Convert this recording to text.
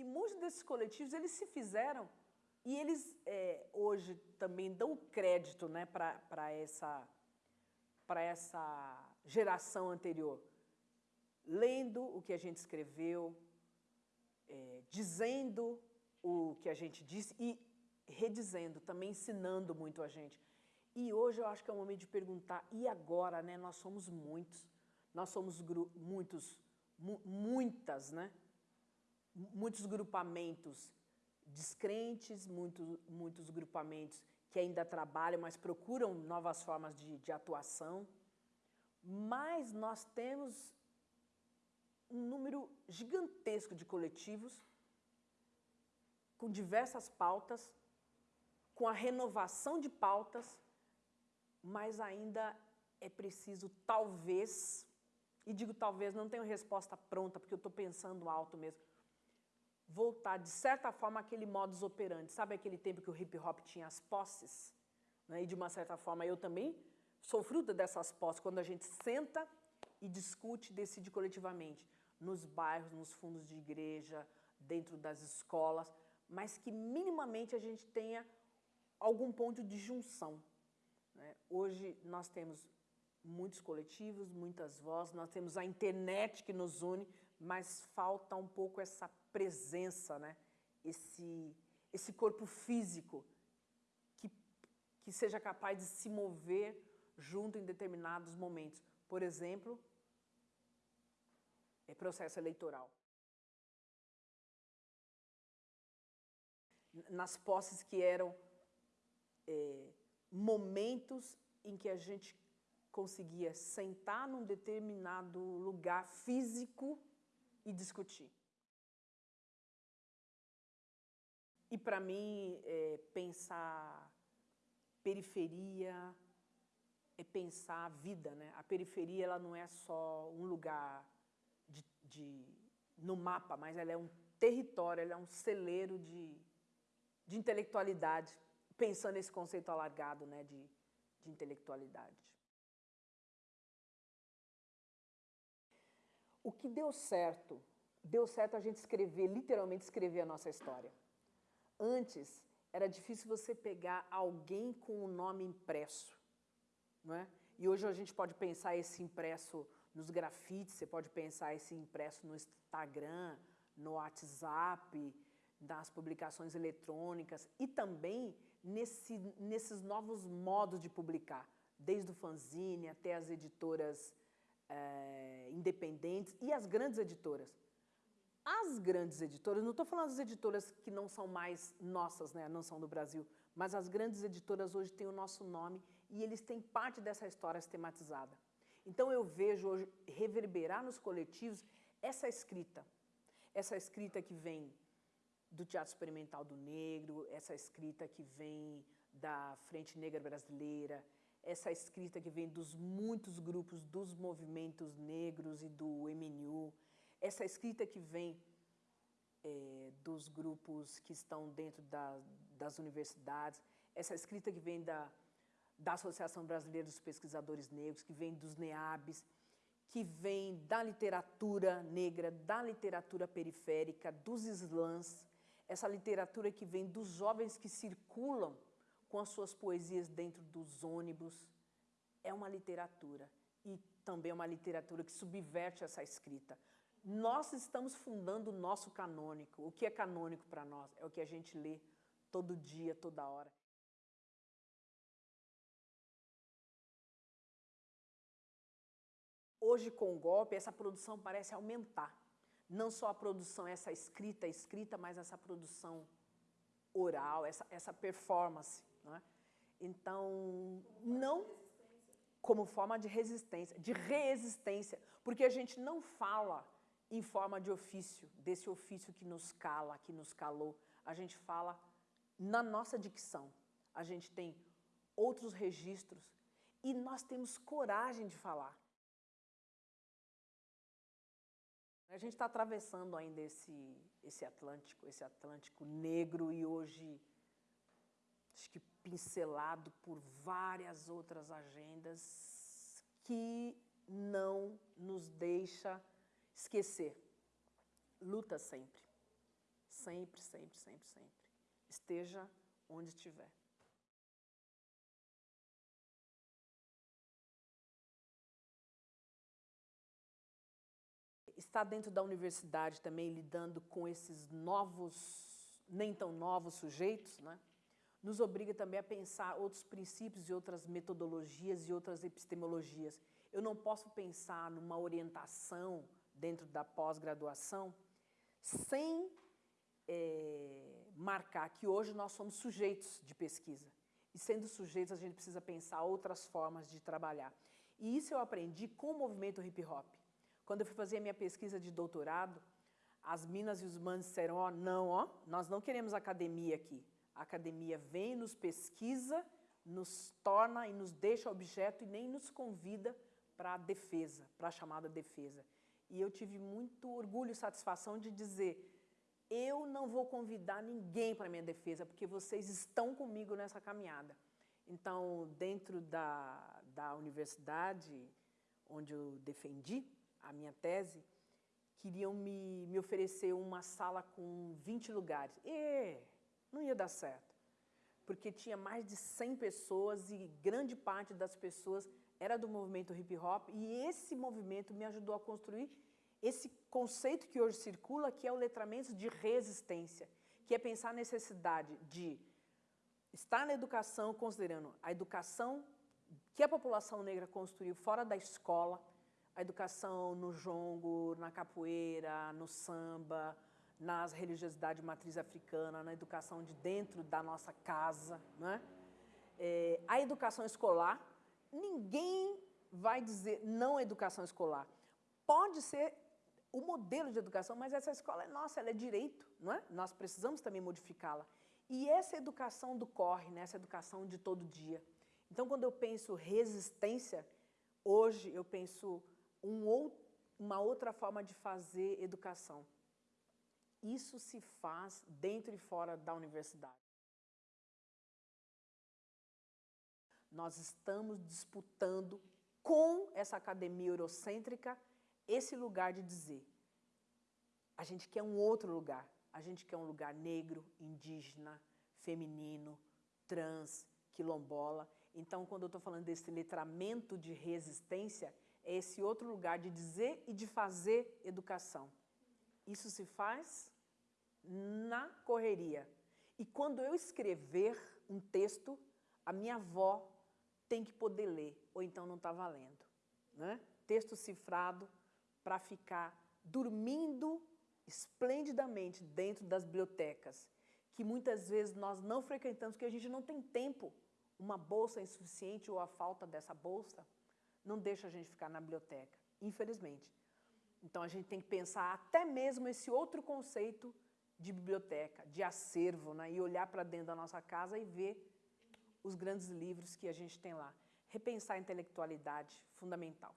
E muitos desses coletivos, eles se fizeram e eles é, hoje também dão crédito né, para essa, essa geração anterior, lendo o que a gente escreveu, é, dizendo o que a gente disse e redizendo, também ensinando muito a gente. E hoje eu acho que é o momento de perguntar, e agora, né? Nós somos muitos, nós somos muitos, mu muitas, né? Muitos grupamentos descrentes, muito, muitos grupamentos que ainda trabalham, mas procuram novas formas de, de atuação. Mas nós temos um número gigantesco de coletivos com diversas pautas, com a renovação de pautas, mas ainda é preciso, talvez, e digo talvez, não tenho resposta pronta, porque eu estou pensando alto mesmo, voltar, de certa forma, aquele modus operandi. Sabe aquele tempo que o hip-hop tinha as posses? Né? E, de uma certa forma, eu também sou fruta dessas posses, quando a gente senta e discute, decide coletivamente, nos bairros, nos fundos de igreja, dentro das escolas, mas que minimamente a gente tenha algum ponto de junção. Né? Hoje nós temos muitos coletivos, muitas vozes, nós temos a internet que nos une, mas falta um pouco essa presença, né? esse, esse corpo físico que, que seja capaz de se mover junto em determinados momentos. Por exemplo, é processo eleitoral. Nas posses que eram é, momentos em que a gente conseguia sentar num determinado lugar físico e discutir. E para mim, é, pensar periferia é pensar a vida, né? A periferia ela não é só um lugar de, de, no mapa, mas ela é um território, ela é um celeiro de, de intelectualidade, pensando nesse conceito alargado né, de, de intelectualidade. O que deu certo, deu certo a gente escrever, literalmente escrever a nossa história. Antes, era difícil você pegar alguém com o nome impresso. Não é? E hoje a gente pode pensar esse impresso nos grafites, você pode pensar esse impresso no Instagram, no WhatsApp, nas publicações eletrônicas e também nesse, nesses novos modos de publicar, desde o fanzine até as editoras é, independentes e as grandes editoras. As grandes editoras, não estou falando das editoras que não são mais nossas, né, não são do Brasil, mas as grandes editoras hoje têm o nosso nome e eles têm parte dessa história sistematizada. Então eu vejo hoje reverberar nos coletivos essa escrita, essa escrita que vem do Teatro Experimental do Negro, essa escrita que vem da Frente Negra Brasileira, essa escrita que vem dos muitos grupos dos movimentos negros e do MNU, essa escrita que vem é, dos grupos que estão dentro da, das universidades, essa escrita que vem da, da Associação Brasileira dos Pesquisadores Negros, que vem dos NEABs, que vem da literatura negra, da literatura periférica, dos slams, essa literatura que vem dos jovens que circulam com as suas poesias dentro dos ônibus, é uma literatura e também é uma literatura que subverte essa escrita. Nós estamos fundando o nosso canônico. O que é canônico para nós? É o que a gente lê todo dia, toda hora. Hoje, com o golpe, essa produção parece aumentar. Não só a produção, essa escrita, escrita, mas essa produção oral, essa, essa performance. Né? Então, não como forma de resistência, de resistência, porque a gente não fala em forma de ofício, desse ofício que nos cala, que nos calou. A gente fala na nossa dicção. A gente tem outros registros e nós temos coragem de falar. A gente está atravessando ainda esse, esse Atlântico, esse Atlântico negro e hoje acho que pincelado por várias outras agendas que não nos deixa esquecer. Luta sempre. Sempre, sempre, sempre, sempre. Esteja onde estiver. Estar dentro da universidade também lidando com esses novos, nem tão novos sujeitos, né? nos obriga também a pensar outros princípios e outras metodologias e outras epistemologias. Eu não posso pensar numa orientação dentro da pós-graduação sem é, marcar que hoje nós somos sujeitos de pesquisa. E sendo sujeitos, a gente precisa pensar outras formas de trabalhar. E isso eu aprendi com o movimento hip-hop. Quando eu fui fazer a minha pesquisa de doutorado, as minas e os manos disseram, ó, oh, não, ó, nós não queremos academia aqui. A academia vem, nos pesquisa, nos torna e nos deixa objeto e nem nos convida para a defesa, para a chamada defesa. E eu tive muito orgulho e satisfação de dizer, eu não vou convidar ninguém para minha defesa, porque vocês estão comigo nessa caminhada. Então, dentro da, da universidade onde eu defendi a minha tese, queriam me, me oferecer uma sala com 20 lugares. E não ia dar certo, porque tinha mais de 100 pessoas e grande parte das pessoas era do movimento hip hop e esse movimento me ajudou a construir esse conceito que hoje circula, que é o letramento de resistência, que é pensar a necessidade de estar na educação, considerando a educação que a população negra construiu fora da escola, a educação no jongo, na capoeira, no samba, nas religiosidades matriz africana, na educação de dentro da nossa casa. Né? É, a educação escolar, ninguém vai dizer não à educação escolar. Pode ser o modelo de educação, mas essa escola é nossa, ela é direito, não é? Nós precisamos também modificá-la. E essa educação do corre, né? essa educação de todo dia. Então, quando eu penso resistência, hoje eu penso um ou, uma outra forma de fazer educação. Isso se faz dentro e fora da universidade. Nós estamos disputando com essa academia eurocêntrica esse lugar de dizer a gente quer um outro lugar, a gente quer um lugar negro, indígena, feminino, trans, quilombola. Então, quando eu estou falando desse letramento de resistência, é esse outro lugar de dizer e de fazer educação. Isso se faz na correria. E quando eu escrever um texto, a minha avó tem que poder ler, ou então não está valendo. Né? Texto cifrado para ficar dormindo esplendidamente dentro das bibliotecas, que muitas vezes nós não frequentamos, porque a gente não tem tempo. Uma bolsa insuficiente ou a falta dessa bolsa não deixa a gente ficar na biblioteca, infelizmente. Então, a gente tem que pensar até mesmo esse outro conceito de biblioteca, de acervo, né? e olhar para dentro da nossa casa e ver os grandes livros que a gente tem lá. Repensar a intelectualidade, fundamental.